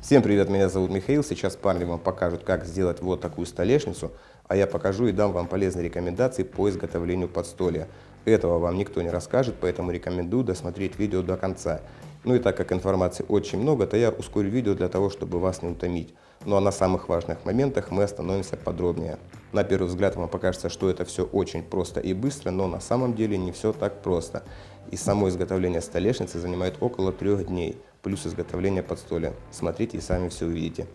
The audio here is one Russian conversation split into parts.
Всем привет, меня зовут Михаил. Сейчас парни вам покажут, как сделать вот такую столешницу, а я покажу и дам вам полезные рекомендации по изготовлению подстолья. Этого вам никто не расскажет, поэтому рекомендую досмотреть видео до конца. Ну и так как информации очень много, то я ускорю видео для того, чтобы вас не утомить. Ну а на самых важных моментах мы остановимся подробнее. На первый взгляд вам покажется, что это все очень просто и быстро, но на самом деле не все так просто. И само изготовление столешницы занимает около трех дней плюс изготовление подстолья. Смотрите и сами все увидите.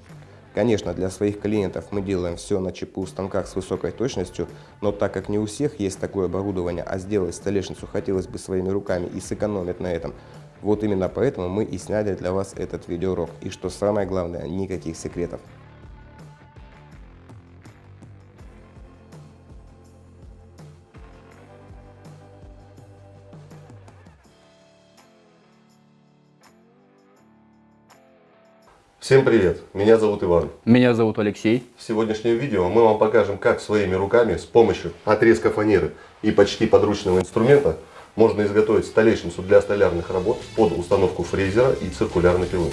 Конечно, для своих клиентов мы делаем все на ЧПУ станках с высокой точностью, но так как не у всех есть такое оборудование, а сделать столешницу хотелось бы своими руками и сэкономить на этом, вот именно поэтому мы и сняли для вас этот видеоурок. И что самое главное, никаких секретов. Всем привет! Меня зовут Иван. Меня зовут Алексей. В сегодняшнем видео мы вам покажем, как своими руками с помощью отрезка фанеры и почти подручного инструмента можно изготовить столешницу для столярных работ под установку фрезера и циркулярной пилы.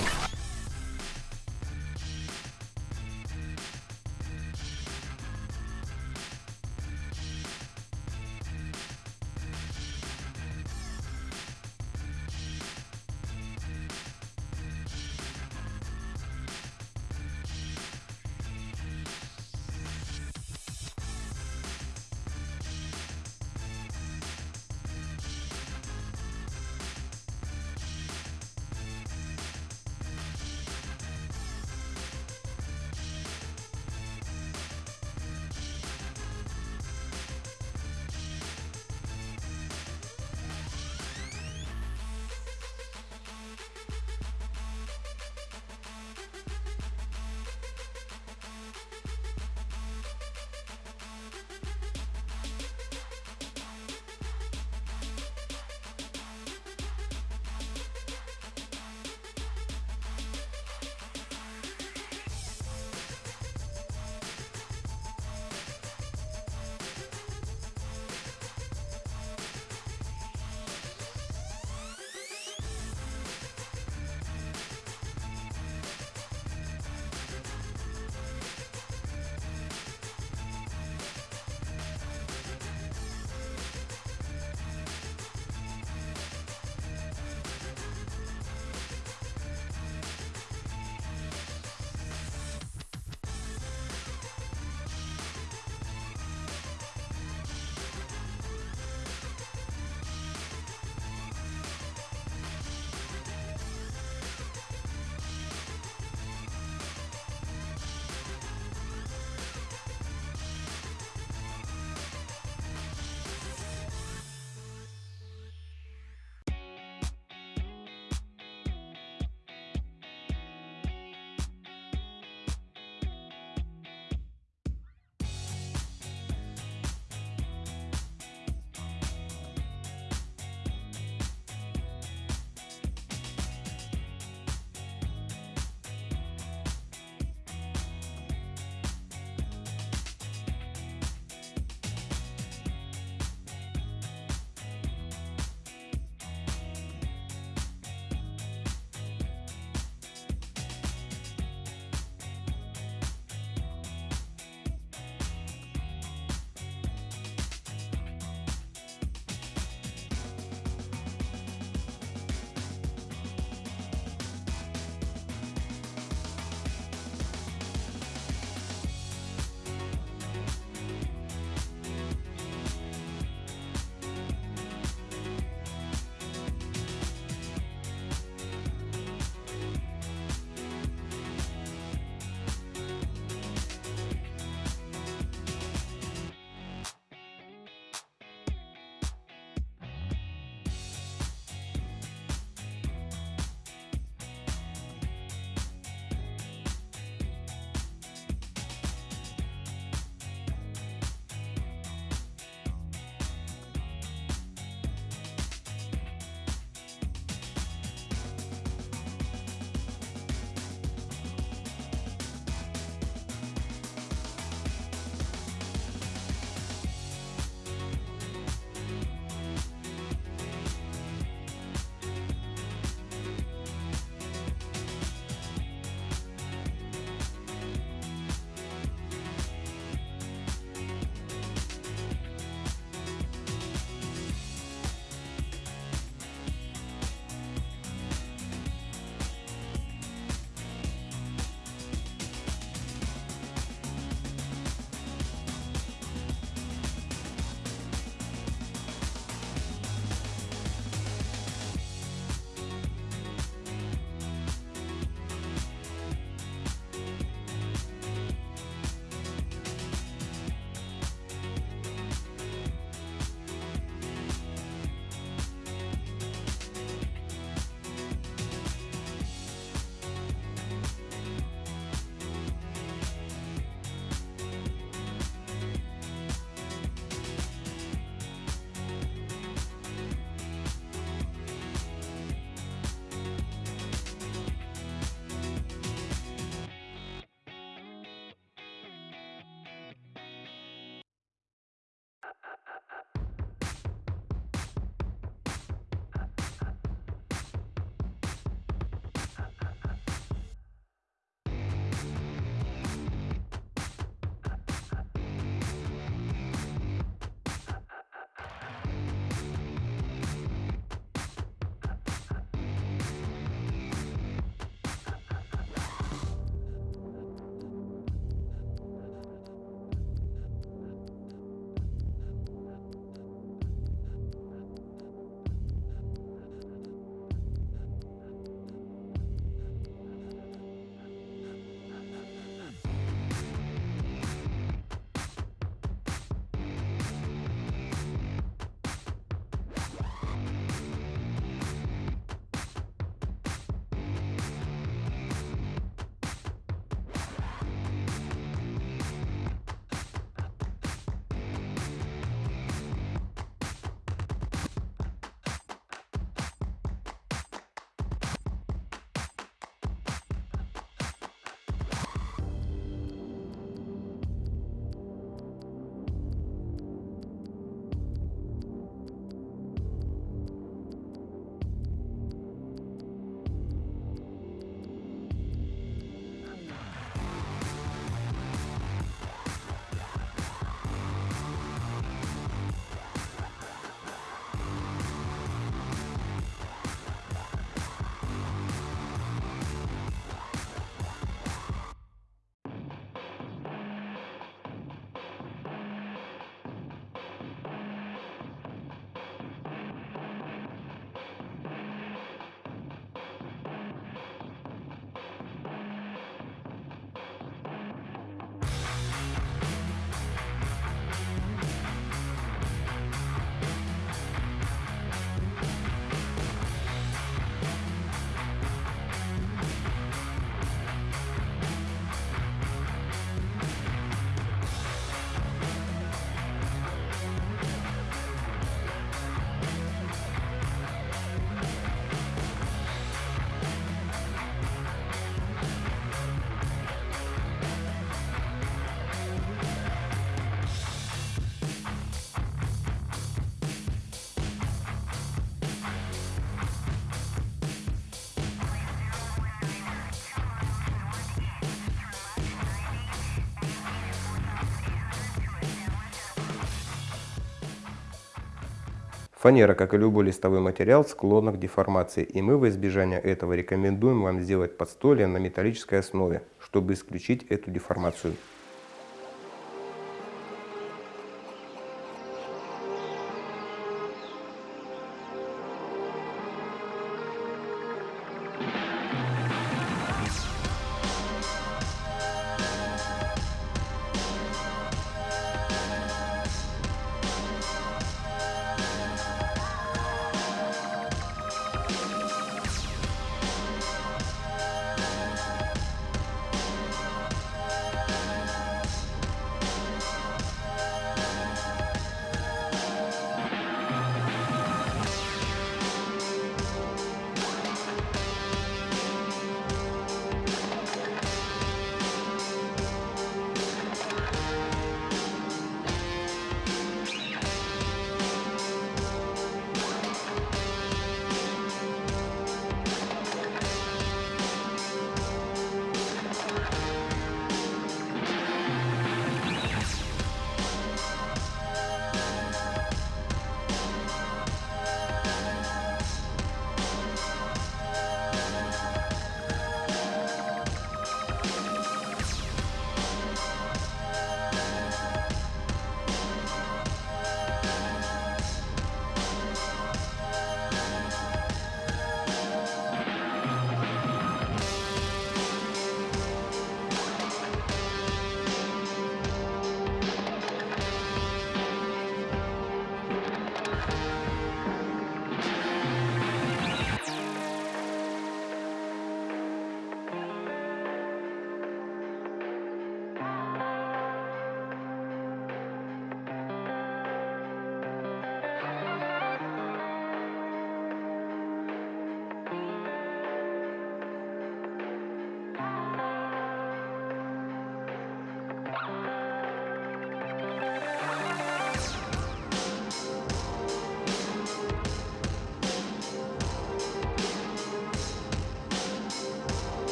Фанера, как и любой листовой материал, склонна к деформации, и мы во избежание этого рекомендуем вам сделать подстолье на металлической основе, чтобы исключить эту деформацию.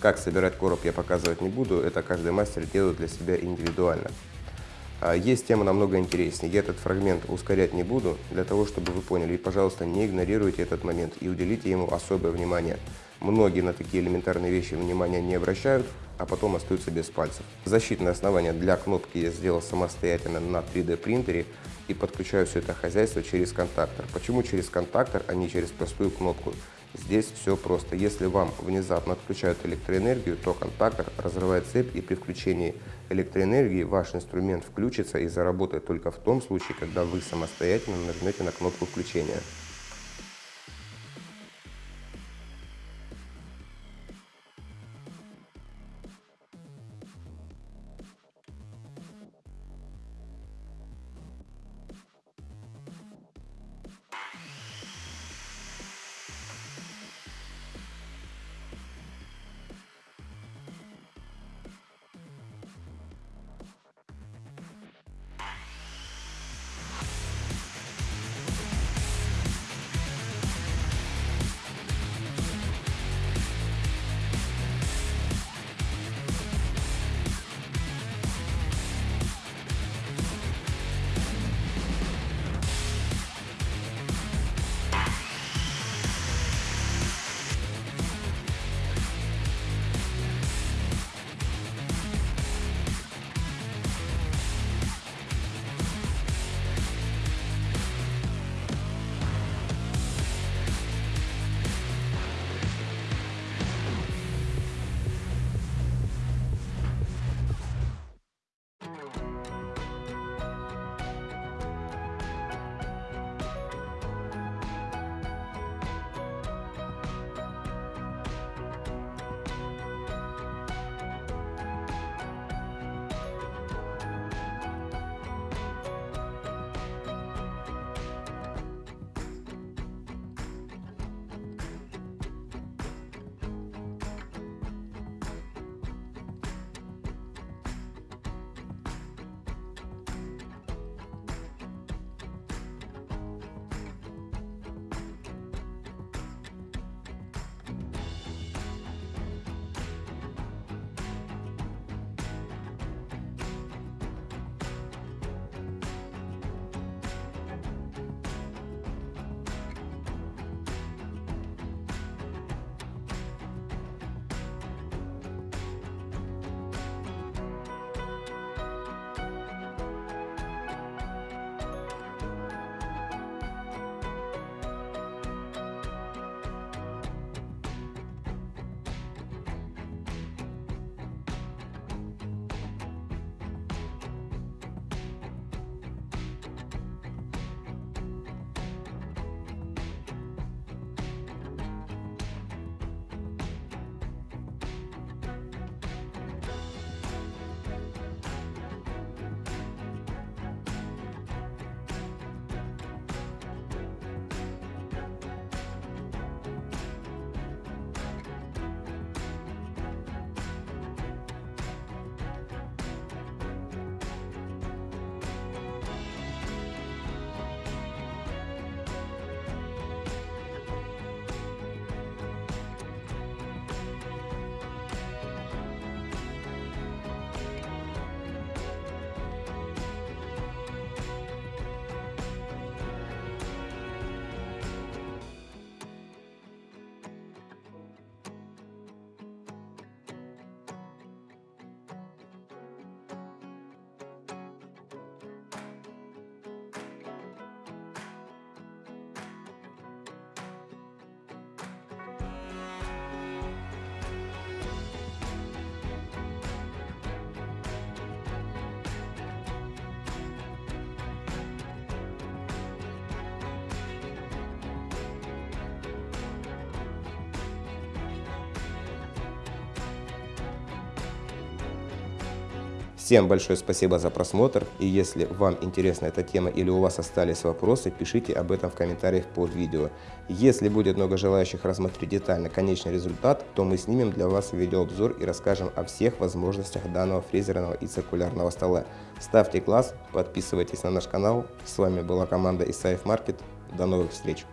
Как собирать короб я показывать не буду, это каждый мастер делает для себя индивидуально. А есть тема намного интереснее. Я этот фрагмент ускорять не буду, для того, чтобы вы поняли. И, пожалуйста, не игнорируйте этот момент и уделите ему особое внимание. Многие на такие элементарные вещи внимания не обращают, а потом остаются без пальцев. Защитное основание для кнопки я сделал самостоятельно на 3D принтере и подключаю все это хозяйство через контактор. Почему через контактор, а не через простую кнопку? Здесь все просто. Если вам внезапно отключают электроэнергию, то контактор разрывает цепь и при включении электроэнергии ваш инструмент включится и заработает только в том случае, когда вы самостоятельно нажмете на кнопку включения. Всем большое спасибо за просмотр, и если вам интересна эта тема или у вас остались вопросы, пишите об этом в комментариях под видео. Если будет много желающих рассмотреть детально конечный результат, то мы снимем для вас видеообзор и расскажем о всех возможностях данного фрезерного и циркулярного стола. Ставьте класс, подписывайтесь на наш канал. С вами была команда Исаев Маркет. До новых встреч!